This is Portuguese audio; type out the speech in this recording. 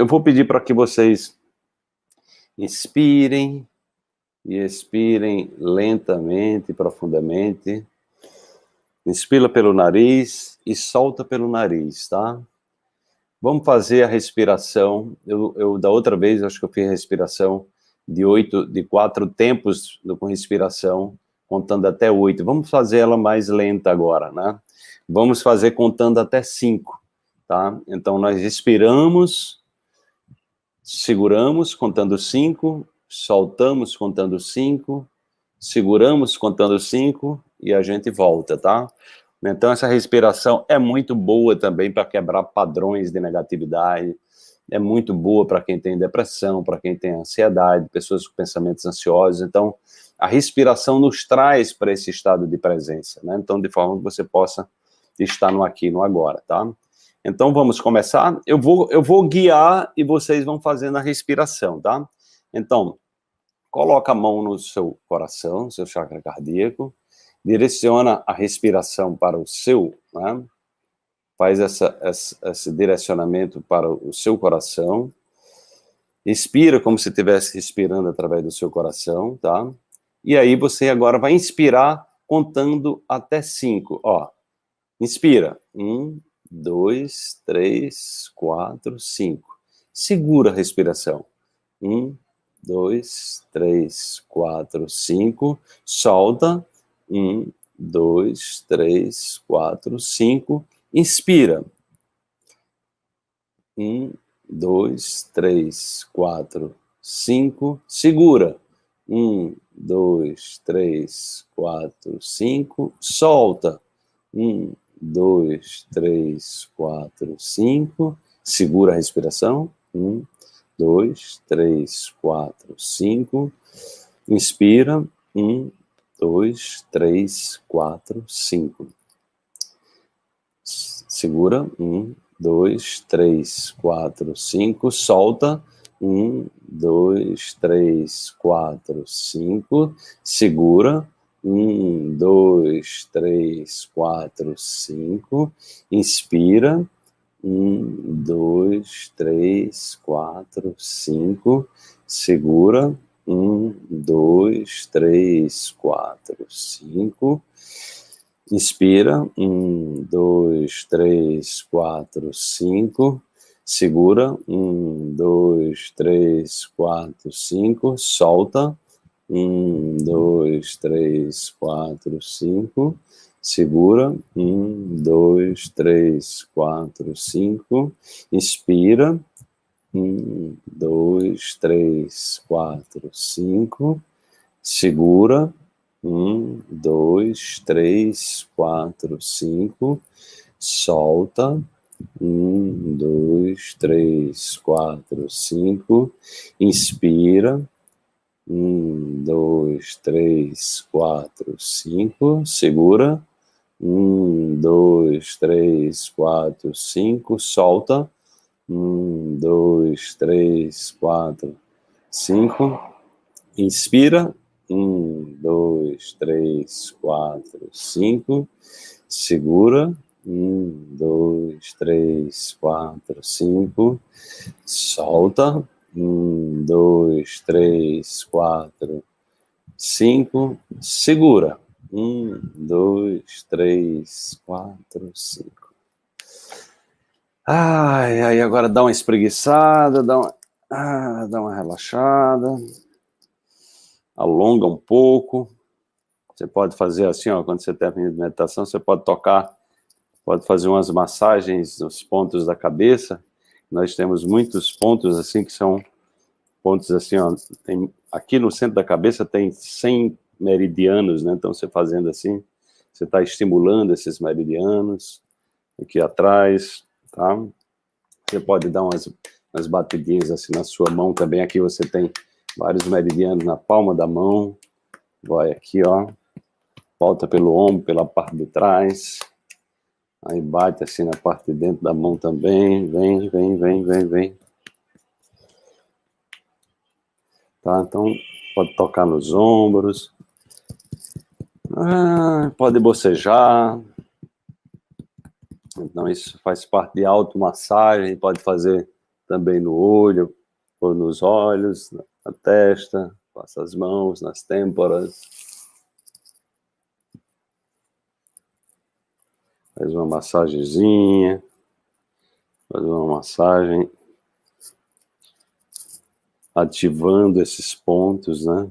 eu vou pedir para que vocês inspirem e expirem lentamente, profundamente. Inspira pelo nariz e solta pelo nariz, tá? Vamos fazer a respiração. Eu, eu da outra vez, acho que eu fiz a respiração de oito, de quatro tempos com respiração, contando até oito. Vamos fazer ela mais lenta agora, né? Vamos fazer contando até cinco, tá? Então, nós respiramos, seguramos, contando cinco, soltamos, contando cinco, seguramos, contando cinco, e a gente volta, tá? Então, essa respiração é muito boa também para quebrar padrões de negatividade, é muito boa para quem tem depressão, para quem tem ansiedade, pessoas com pensamentos ansiosos. Então, a respiração nos traz para esse estado de presença, né? Então, de forma que você possa estar no aqui, no agora, tá? Então, vamos começar. Eu vou, eu vou guiar e vocês vão fazendo a respiração, tá? Então, coloca a mão no seu coração, seu chakra cardíaco, direciona a respiração para o seu, né? faz essa, essa, esse direcionamento para o seu coração, expira como se estivesse respirando através do seu coração, tá? E aí você agora vai inspirar contando até cinco, ó. Inspira, um, dois, três, quatro, cinco. Segura a respiração, um, dois, três, quatro, cinco. Solta, um, dois, três, quatro, cinco Inspira. Um, dois, três, quatro, cinco. Segura. Um, dois, três, quatro, cinco. Solta. Um, dois, três, quatro, cinco. Segura a respiração. Um, dois, três, quatro, cinco. Inspira. Um, dois, três, quatro, cinco segura, um, dois, três, quatro, cinco, solta, um, dois, três, quatro, cinco, segura, um, dois, três, quatro, cinco, inspira, um, dois, três, quatro, cinco, segura, um, dois, três, quatro, cinco, Inspira, um, dois, três, quatro, cinco. Segura, um, dois, três, quatro, cinco. Solta, um, dois, três, quatro, cinco. Segura, um, dois, três, quatro, cinco. Inspira, um, dois, três, quatro, cinco. Segura, um, dois, três, quatro, cinco. Solta. Um, dois, três, quatro, cinco. Inspira. Um, dois, três, quatro, cinco. Segura. Um, dois, três, quatro, cinco. Solta. Um, dois, três, quatro, cinco. Inspira. Um, dois, três, quatro, cinco. Segura. Um, dois, três, quatro, cinco. Solta. Um, dois, três, quatro, cinco. Segura. Um, dois, três, quatro, cinco. Ai, ai, agora dá uma espreguiçada, dá uma, ah, dá uma relaxada alonga um pouco. Você pode fazer assim, ó, quando você termina de meditação, você pode tocar, pode fazer umas massagens nos pontos da cabeça. Nós temos muitos pontos assim que são pontos assim, ó, tem, aqui no centro da cabeça tem 100 meridianos, né? Então você fazendo assim, você está estimulando esses meridianos aqui atrás, tá? Você pode dar umas, umas batidinhas assim na sua mão também. Aqui você tem vários meridianos na palma da mão, vai aqui, ó, volta pelo ombro, pela parte de trás, aí bate assim na parte de dentro da mão também, vem, vem, vem, vem, vem. Tá, então pode tocar nos ombros, ah, pode bocejar, então isso faz parte de automassagem, pode fazer também no olho, ou nos olhos, na testa, passa as mãos nas têmporas. Faz uma massagenzinha, faz uma massagem ativando esses pontos, né?